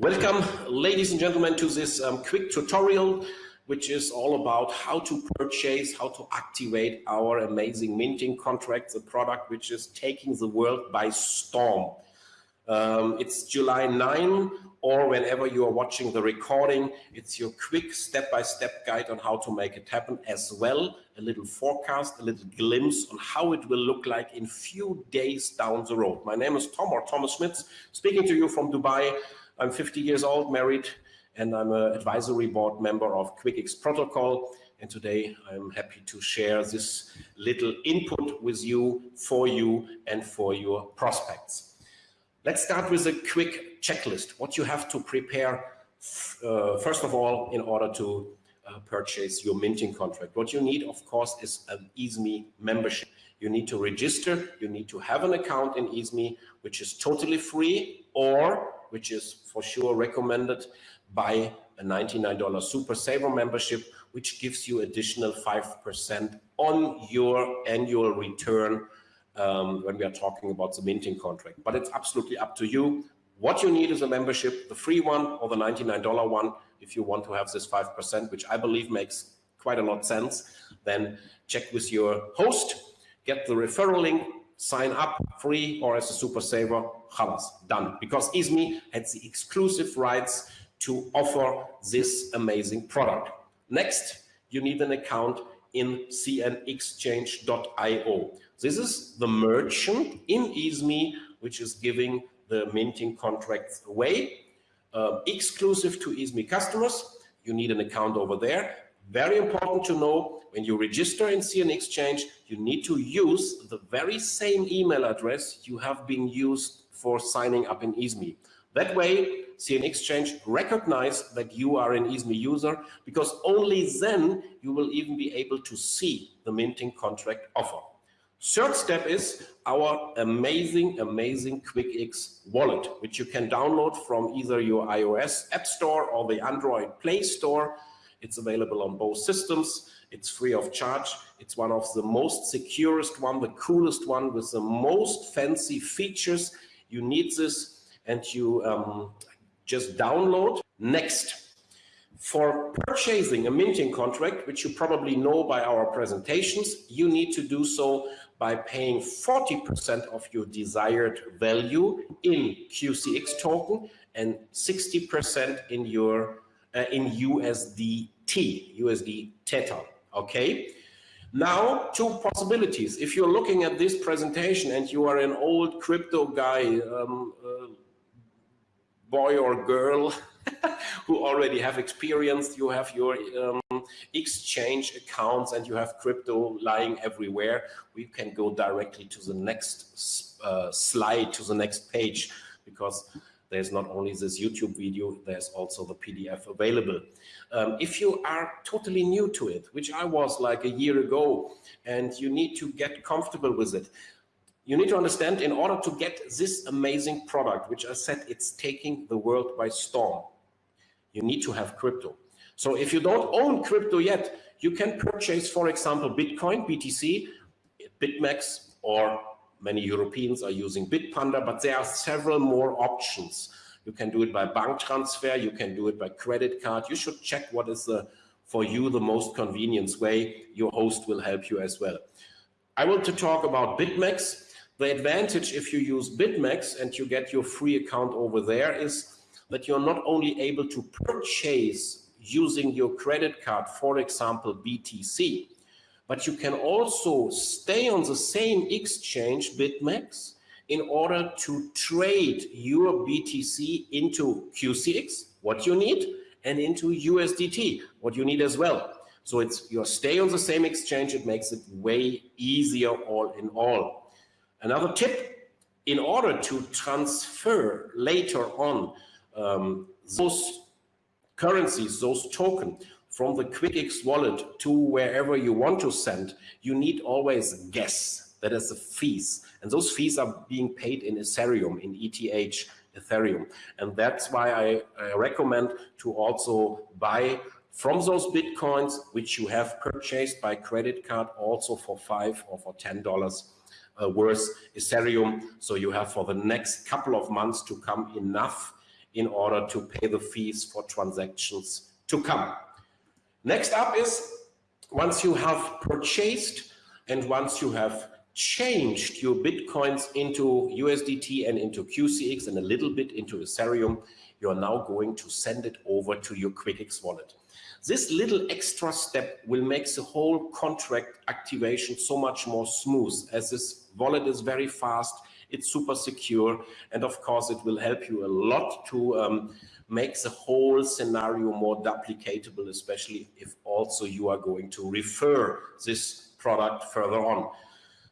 Welcome, ladies and gentlemen, to this um, quick tutorial, which is all about how to purchase, how to activate our amazing minting contract, the product which is taking the world by storm. Um, it's July 9, or whenever you are watching the recording, it's your quick step-by-step -step guide on how to make it happen, as well a little forecast, a little glimpse on how it will look like in few days down the road. My name is Tom, or Thomas Schmitz, speaking to you from Dubai. I'm 50 years old, married, and I'm an advisory board member of QuickX Protocol. And today I'm happy to share this little input with you, for you, and for your prospects. Let's start with a quick checklist. What you have to prepare, uh, first of all, in order to uh, purchase your minting contract. What you need, of course, is an EASME membership. You need to register, you need to have an account in EASME, which is totally free or which is for sure recommended by a $99 Super Saver membership, which gives you additional 5% on your annual return um, when we are talking about the minting contract. But it's absolutely up to you. What you need is a membership, the free one or the $99 one. If you want to have this 5%, which I believe makes quite a lot sense, then check with your host, get the referral link, sign up free or as a super saver, halas, done. Because EASME has the exclusive rights to offer this amazing product. Next, you need an account in cnexchange.io. This is the merchant in EASME, which is giving the minting contracts away, uh, exclusive to EASME customers. You need an account over there. Very important to know when you register in CN Exchange, you need to use the very same email address you have been used for signing up in EASME. That way, CN Exchange recognize that you are an EASME user because only then you will even be able to see the minting contract offer. Third step is our amazing, amazing QuickX wallet, which you can download from either your iOS App Store or the Android Play Store. It's available on both systems. It's free of charge. It's one of the most securest one, the coolest one with the most fancy features. You need this and you um, just download. Next, for purchasing a minting contract, which you probably know by our presentations, you need to do so by paying 40% of your desired value in QCX token and 60% in your uh, in USDT, USD Tether. Okay. Now, two possibilities. If you're looking at this presentation and you are an old crypto guy, um, uh, boy or girl who already have experience, you have your um, exchange accounts and you have crypto lying everywhere, we can go directly to the next uh, slide, to the next page, because there's not only this YouTube video, there's also the PDF available. Um, if you are totally new to it, which I was like a year ago, and you need to get comfortable with it, you need to understand in order to get this amazing product, which I said it's taking the world by storm, you need to have crypto. So if you don't own crypto yet, you can purchase, for example, Bitcoin, BTC, BitMEX, or many Europeans are using Bitpanda, but there are several more options. You can do it by bank transfer, you can do it by credit card. You should check what is the, for you the most convenient way. Your host will help you as well. I want to talk about BitMEX. The advantage if you use BitMEX and you get your free account over there is that you're not only able to purchase using your credit card, for example, BTC, but you can also stay on the same exchange, BitMEX, in order to trade your BTC into QCX, what you need, and into USDT, what you need as well. So it's you stay on the same exchange, it makes it way easier all in all. Another tip, in order to transfer later on um, those currencies, those tokens from the QuickX wallet to wherever you want to send, you need always gas, that is the fees. And those fees are being paid in Ethereum, in ETH, Ethereum. And that's why I, I recommend to also buy from those Bitcoins, which you have purchased by credit card also for five or for $10 uh, worth Ethereum. So you have for the next couple of months to come enough in order to pay the fees for transactions to come. Next up is once you have purchased and once you have changed your Bitcoins into USDT and into QCX and a little bit into Ethereum, you are now going to send it over to your QuickX wallet. This little extra step will make the whole contract activation so much more smooth as this wallet is very fast, it's super secure, and of course it will help you a lot to um, make the whole scenario more duplicatable, especially if also you are going to refer this product further on.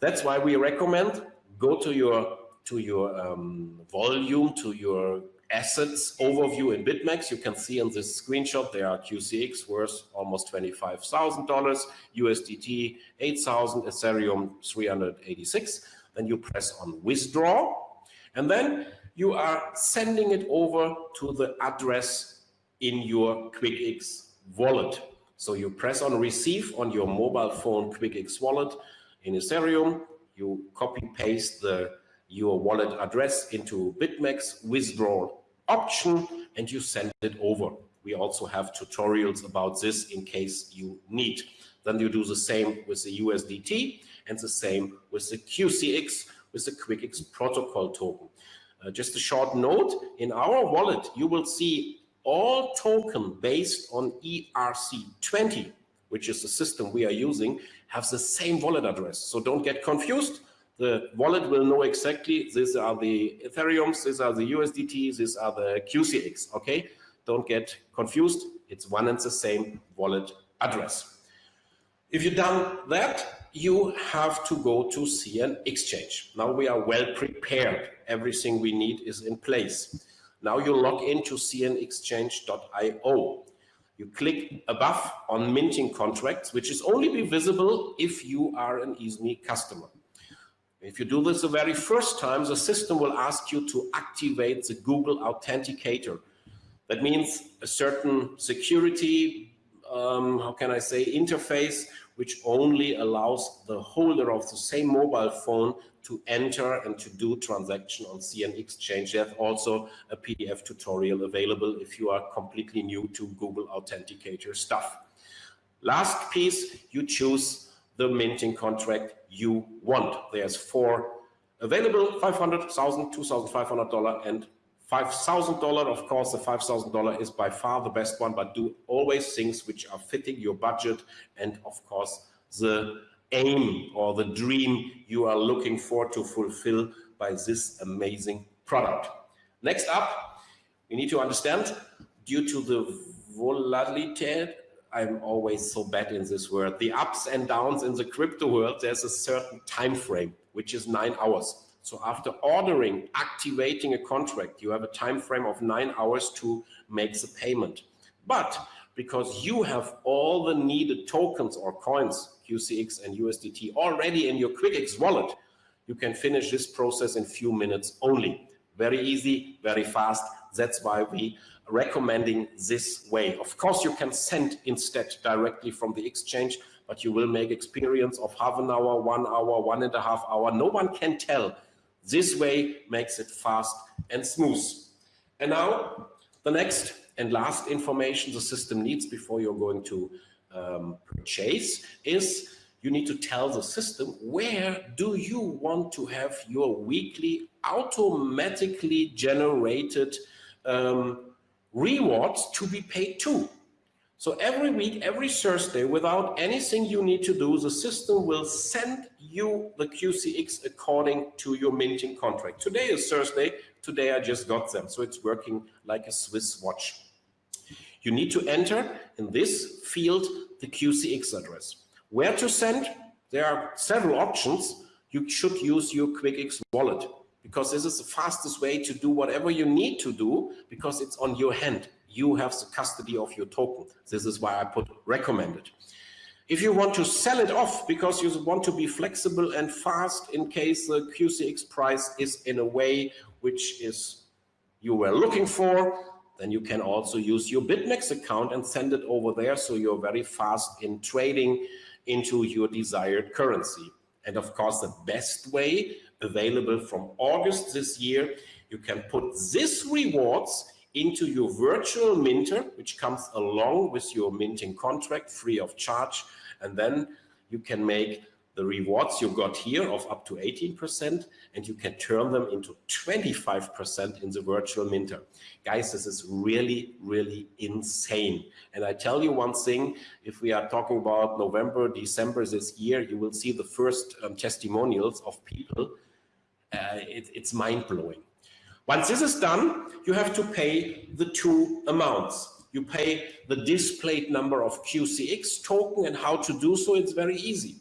That's why we recommend go to your to your um, volume, to your assets overview in BitMEX. You can see in this screenshot there are QCX worth almost $25,000, USDT 8,000, Ethereum 386. Then you press on withdraw and then you are sending it over to the address in your QuickX wallet. So you press on receive on your mobile phone QuickX wallet in Ethereum, you copy paste the your wallet address into BitMEX withdrawal option and you send it over. We also have tutorials about this in case you need. Then you do the same with the USDT and the same with the QCX with the QuickX protocol token. Uh, just a short note, in our wallet, you will see all token based on ERC20, which is the system we are using, have the same wallet address. So don't get confused. The wallet will know exactly these are the Ethereums, these are the USDT, these are the QCX. Okay, don't get confused. It's one and the same wallet address. If you've done that, you have to go to CN Exchange. Now we are well prepared. Everything we need is in place. Now you log into cnexchange.io. You click above on minting contracts, which is only be visible if you are an EASME customer. If you do this the very first time, the system will ask you to activate the Google Authenticator. That means a certain security, um, how can I say, interface, which only allows the holder of the same mobile phone to enter and to do transaction on CN Exchange. There's also a PDF tutorial available if you are completely new to Google Authenticator stuff. Last piece, you choose the minting contract you want. There's four available, 500,000, $2,500 and $5,000. Of course, the $5,000 is by far the best one, but do always things which are fitting your budget and of course the aim or the dream you are looking for to fulfill by this amazing product. Next up, we need to understand due to the volatility, I'm always so bad in this word, the ups and downs in the crypto world, there's a certain time frame, which is nine hours. So after ordering, activating a contract, you have a time frame of nine hours to make the payment. But because you have all the needed tokens or coins, QCX and USDT already in your QuickX wallet, you can finish this process in few minutes only. Very easy, very fast. That's why we are recommending this way. Of course, you can send instead directly from the exchange, but you will make experience of half an hour, one hour, one and a half hour. No one can tell. This way makes it fast and smooth. And now the next and last information the system needs before you're going to um, purchase is you need to tell the system where do you want to have your weekly automatically generated um, rewards to be paid to. So every week, every Thursday, without anything you need to do, the system will send you the QCX according to your minting contract. Today is Thursday. Today I just got them. So it's working like a Swiss watch. You need to enter in this field the QCX address. Where to send? There are several options. You should use your QuickX wallet because this is the fastest way to do whatever you need to do because it's on your hand. You have the custody of your token. This is why I put recommended. If you want to sell it off because you want to be flexible and fast in case the QCX price is in a way which is you were looking for, then you can also use your BitMEX account and send it over there so you're very fast in trading into your desired currency. And of course, the best way available from August this year, you can put this rewards into your virtual minter, which comes along with your minting contract free of charge. And then you can make the rewards you got here of up to 18% and you can turn them into 25% in the virtual minter. Guys, this is really, really insane. And I tell you one thing, if we are talking about November, December this year, you will see the first um, testimonials of people. Uh, it, it's mind blowing. Once this is done, you have to pay the two amounts. You pay the displayed number of QCX token and how to do so, it's very easy.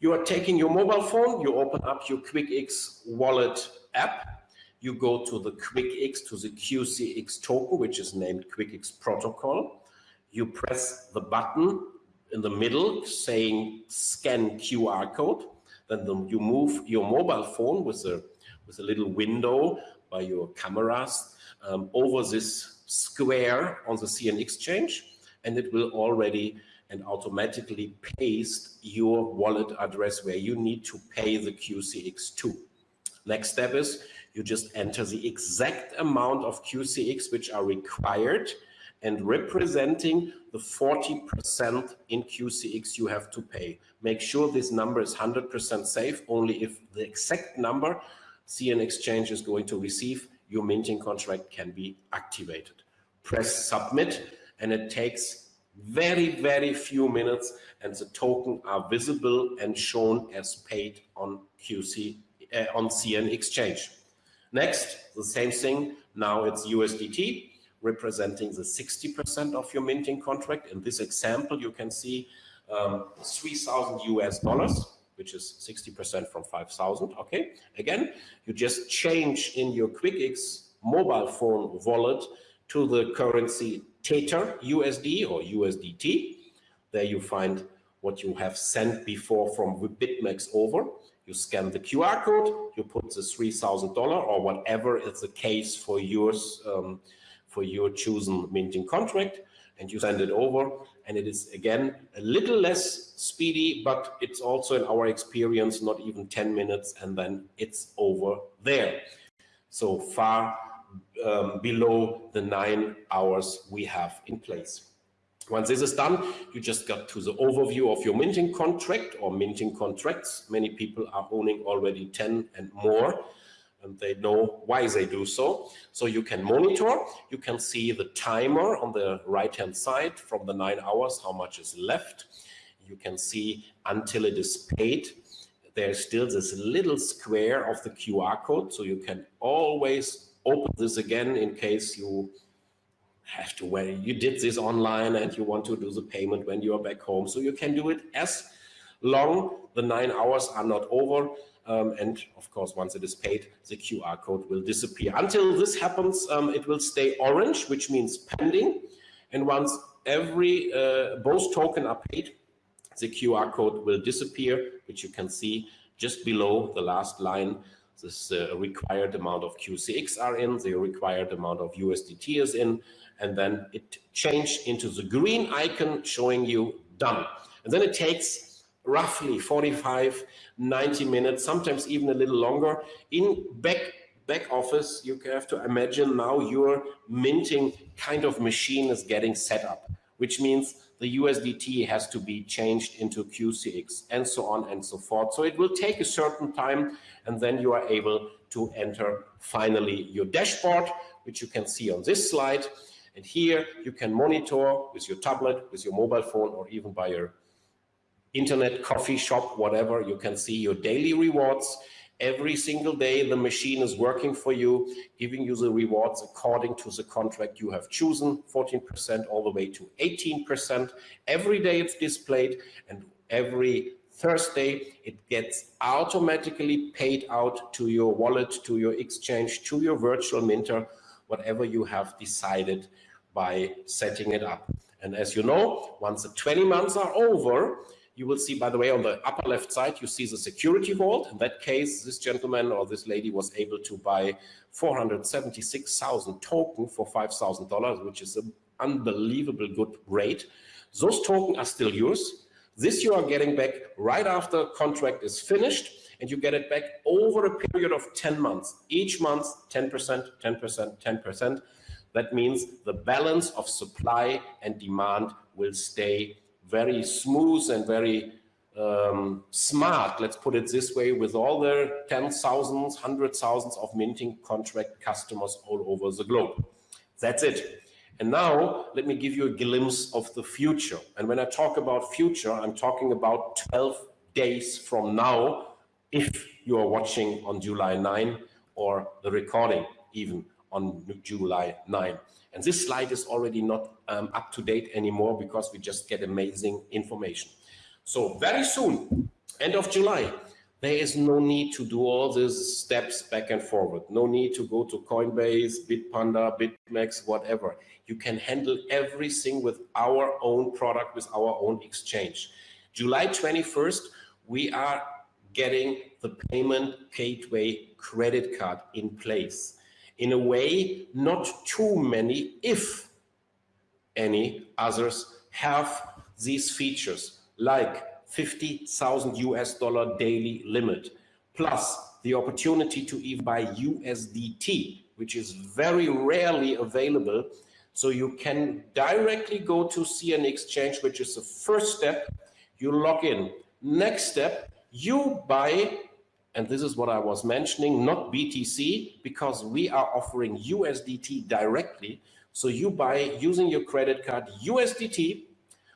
You are taking your mobile phone, you open up your QuickX wallet app, you go to the QuickX, to the QCX token, which is named QuickX protocol. You press the button in the middle saying scan QR code. Then the, you move your mobile phone with a, with a little window by your cameras um, over this square on the CN exchange and it will already and automatically paste your wallet address where you need to pay the QCX to. Next step is you just enter the exact amount of QCX which are required and representing the 40% in QCX you have to pay. Make sure this number is 100% safe. Only if the exact number CN Exchange is going to receive, your minting contract can be activated. Press submit and it takes very, very few minutes and the token are visible and shown as paid on QC, uh, on CN exchange. Next, the same thing, now it's USDT representing the 60% of your minting contract. In this example, you can see um, 3,000 US dollars, which is 60% from 5,000. Okay, again, you just change in your QuickX mobile phone wallet to the currency Tether USD or USDT. There you find what you have sent before from BitMEX over. You scan the QR code, you put the $3,000 or whatever is the case for yours, um, for your chosen minting contract, and you send it over. And it is again a little less speedy, but it's also in our experience not even 10 minutes, and then it's over there. So far um, below the nine hours we have in place. Once this is done, you just got to the overview of your minting contract or minting contracts. Many people are owning already 10 and more, and they know why they do so. So you can monitor, you can see the timer on the right-hand side from the nine hours, how much is left. You can see until it is paid. There's still this little square of the QR code, so you can always open this again in case you have to wait. You did this online and you want to do the payment when you are back home. So you can do it as long the nine hours are not over. Um, and of course, once it is paid, the QR code will disappear. Until this happens, um, it will stay orange, which means pending. And once every uh, both token are paid, the QR code will disappear, which you can see just below the last line this uh, required amount of QCX are in, the required amount of USDT is in, and then it changed into the green icon showing you done. And then it takes roughly 45, 90 minutes, sometimes even a little longer. In back, back office, you have to imagine now your minting kind of machine is getting set up, which means the USDT has to be changed into QCX and so on and so forth. So it will take a certain time and then you are able to enter finally your dashboard, which you can see on this slide. And here you can monitor with your tablet, with your mobile phone, or even by your internet, coffee shop, whatever, you can see your daily rewards. Every single day, the machine is working for you, giving you the rewards according to the contract you have chosen, 14% all the way to 18%. Every day it's displayed and every Thursday, it gets automatically paid out to your wallet, to your exchange, to your virtual minter, whatever you have decided by setting it up. And as you know, once the 20 months are over, you will see, by the way, on the upper left side, you see the security vault. In that case, this gentleman or this lady was able to buy 476,000 token for $5,000, which is an unbelievable good rate. Those tokens are still yours. This you are getting back right after contract is finished and you get it back over a period of 10 months. Each month, 10%, 10%, 10%. That means the balance of supply and demand will stay very smooth and very um, smart, let's put it this way, with all the tens, thousands, hundred thousands of minting contract customers all over the globe. That's it. And now let me give you a glimpse of the future. And when I talk about future, I'm talking about 12 days from now, if you are watching on July 9 or the recording even on July 9. And this slide is already not um, up to date anymore because we just get amazing information. So very soon, end of July, there is no need to do all these steps back and forward. No need to go to Coinbase, Bitpanda, BitMEX, whatever. You can handle everything with our own product, with our own exchange. July 21st, we are getting the payment gateway credit card in place. In a way, not too many, if any others have these features like 50,000 US dollar daily limit, plus the opportunity to even buy USDT, which is very rarely available. So you can directly go to CN Exchange, which is the first step. You log in. Next step, you buy, and this is what I was mentioning, not BTC, because we are offering USDT directly. So you buy using your credit card USDT,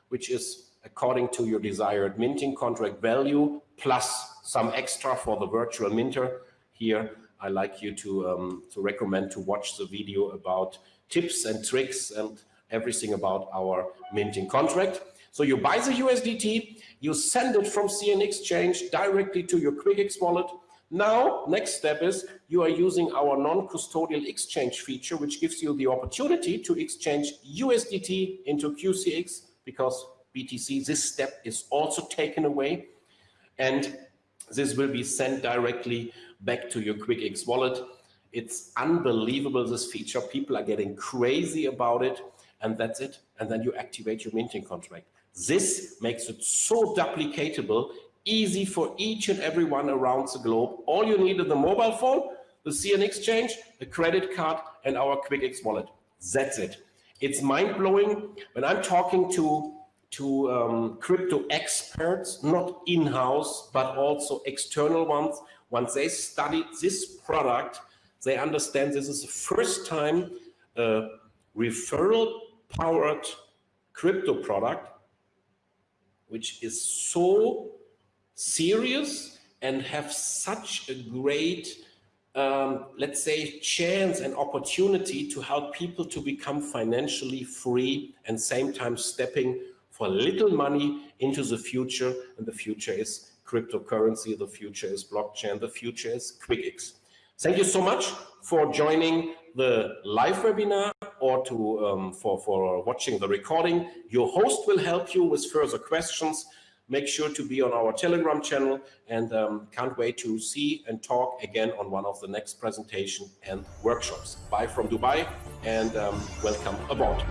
which is according to your desired minting contract value, plus some extra for the virtual minter. Here, I like you to, um, to recommend to watch the video about tips and tricks and everything about our minting contract. So you buy the USDT, you send it from CN Exchange directly to your QuickX wallet. Now, next step is you are using our non-custodial exchange feature, which gives you the opportunity to exchange USDT into QCX because BTC, this step is also taken away. And this will be sent directly back to your QuickX wallet. It's unbelievable, this feature. People are getting crazy about it. And that's it. And then you activate your minting contract. This makes it so duplicatable, easy for each and everyone around the globe. All you need is the mobile phone, the CN Exchange, the credit card, and our QuickX wallet. That's it. It's mind-blowing. When I'm talking to to um, crypto experts, not in-house, but also external ones. Once they studied this product, they understand this is the first time a referral-powered crypto product, which is so serious and have such a great um, let's say, chance and opportunity to help people to become financially free and same time stepping for little money into the future. And the future is cryptocurrency, the future is blockchain, the future is QuickX. Thank you so much for joining the live webinar or to um, for, for watching the recording. Your host will help you with further questions. Make sure to be on our Telegram channel and um, can't wait to see and talk again on one of the next presentation and workshops. Bye from Dubai and um, welcome aboard.